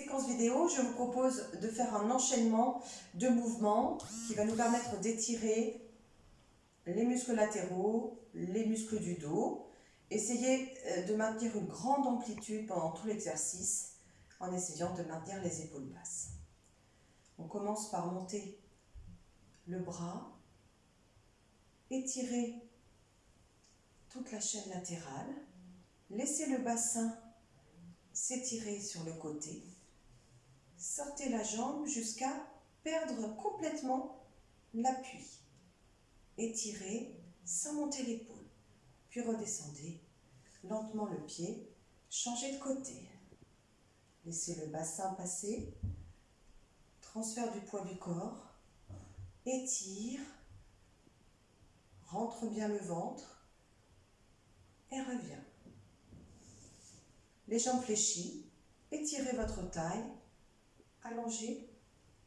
séquence vidéo, je vous propose de faire un enchaînement de mouvements qui va nous permettre d'étirer les muscles latéraux, les muscles du dos. Essayez euh, de maintenir une grande amplitude pendant tout l'exercice en essayant de maintenir les épaules basses. On commence par monter le bras, étirer toute la chaîne latérale, laissez le bassin s'étirer sur le côté, sortez la jambe jusqu'à perdre complètement l'appui. Étirez sans monter l'épaule, puis redescendez lentement le pied, changez de côté. Laissez le bassin passer, transfert du poids du corps, étire, rentre bien le ventre. Et reviens. Les jambes fléchies, étirez votre taille, allongez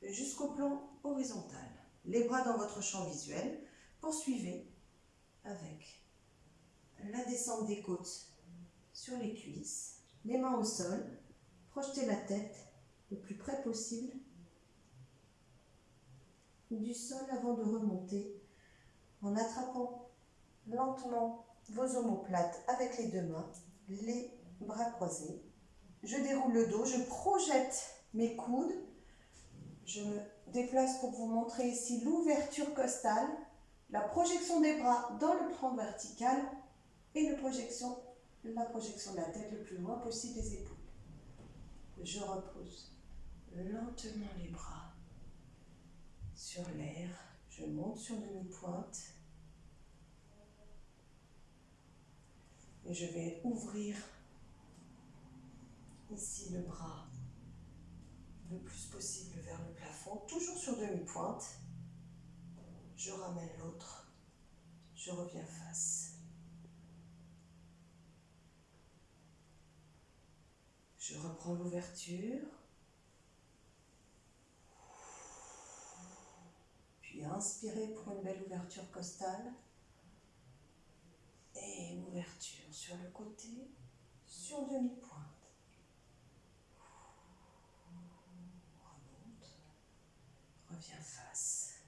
jusqu'au plan horizontal. Les bras dans votre champ visuel, poursuivez avec la descente des côtes sur les cuisses, les mains au sol, projetez la tête le plus près possible du sol avant de remonter en attrapant lentement vos omoplates avec les deux mains, les bras croisés. Je déroule le dos, je projette mes coudes, je me déplace pour vous montrer ici l'ouverture costale, la projection des bras dans le plan vertical et la projection, de la tête le plus loin possible des épaules. Je repose lentement les bras sur l'air. Je monte sur demi-pointe. Et je vais ouvrir ici le bras plus possible vers le plafond, toujours sur demi-pointe. Je ramène l'autre. Je reviens face. Je reprends l'ouverture. Puis inspirez pour une belle ouverture costale. Et ouverture sur le côté, sur demi-pointe. Remonte. Reviens face.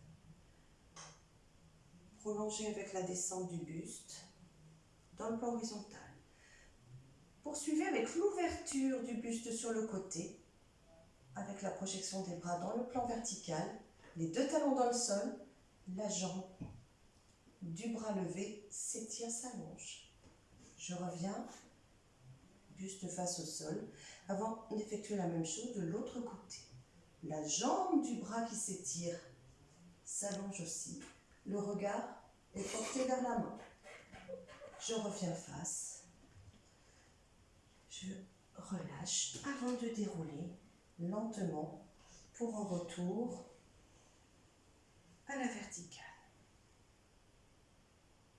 Prolongez avec la descente du buste dans le plan horizontal. Poursuivez avec l'ouverture du buste sur le côté, avec la projection des bras dans le plan vertical, les deux talons dans le sol, la jambe du bras levé s'étire, s'allonge. Je reviens, buste face au sol, avant d'effectuer la même chose de l'autre côté. La jambe du bras qui s'étire s'allonge aussi. Le regard est porté vers la main. Je reviens face je relâche avant de dérouler lentement pour un retour à la verticale.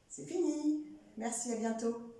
C'est fini. Merci, à bientôt.